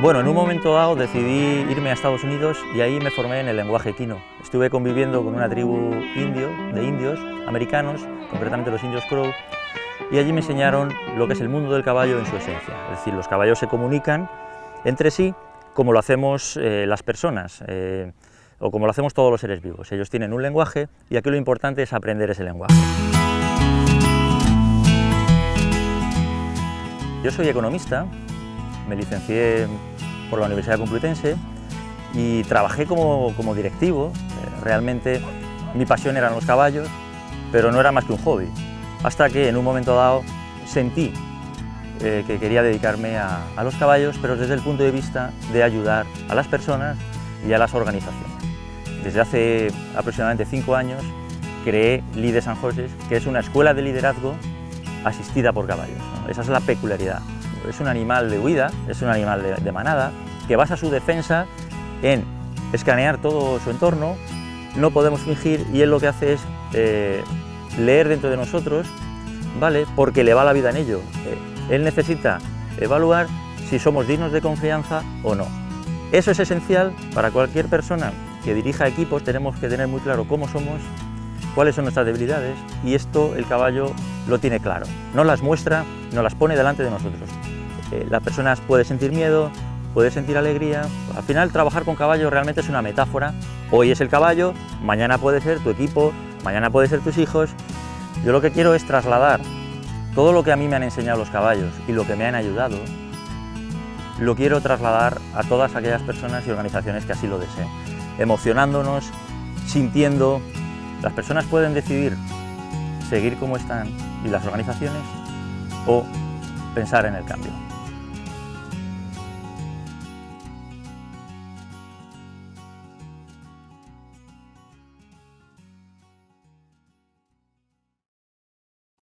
Bueno, en un momento dado decidí irme a Estados Unidos y ahí me formé en el lenguaje equino. Estuve conviviendo con una tribu indio, de indios americanos, concretamente los indios Crow, y allí me enseñaron lo que es el mundo del caballo en su esencia. Es decir, los caballos se comunican entre sí como lo hacemos eh, las personas, eh, o como lo hacemos todos los seres vivos. Ellos tienen un lenguaje y aquí lo importante es aprender ese lenguaje. Yo soy economista, me licencié por la Universidad Complutense y trabajé como, directivo. Eh, realmente mi pasión eran los caballos, pero no era más que un hobby. Hasta que en un momento dado sentí eh, que quería dedicarme a, los caballos, pero desde el punto de vista de ayudar a las personas y a las organizaciones. Desde hace aproximadamente cinco años creé Lide San José, que es una escuela de liderazgo asistida por caballos. Esa es la peculiaridad es un animal de huida, es un animal de, manada, que basa su defensa en escanear todo su entorno, no podemos fingir y él lo que hace es eh, leer dentro de nosotros, ¿vale? porque le va la vida en ello. Eh, él necesita evaluar si somos dignos de confianza o no. Eso es esencial para cualquier persona que dirija equipos, tenemos que tener muy claro cómo somos, cuáles son nuestras debilidades y esto el caballo lo tiene claro. No las muestra, no las pone delante de nosotros. Eh, las personas pueden sentir miedo, puede sentir alegría. Al final trabajar con caballo realmente es una metáfora. Hoy es el caballo, mañana puede ser tu equipo, mañana puede ser tus hijos. Yo lo que quiero es trasladar todo lo que a mí me han enseñado los caballos y lo que me han ayudado, lo quiero trasladar a todas aquellas personas y organizaciones que así lo deseen, emocionándonos, sintiendo. Las personas pueden decidir seguir como están y las organizaciones o pensar en el cambio.